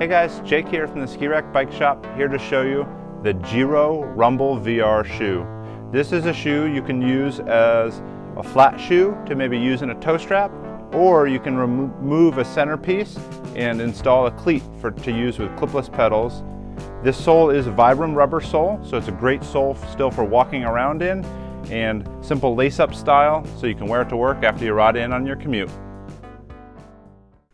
Hey guys, Jake here from the Ski Rack Bike Shop, here to show you the Giro Rumble VR shoe. This is a shoe you can use as a flat shoe to maybe use in a toe strap, or you can remove a centerpiece and install a cleat for to use with clipless pedals. This sole is a Vibram rubber sole, so it's a great sole still for walking around in, and simple lace-up style, so you can wear it to work after you ride in on your commute.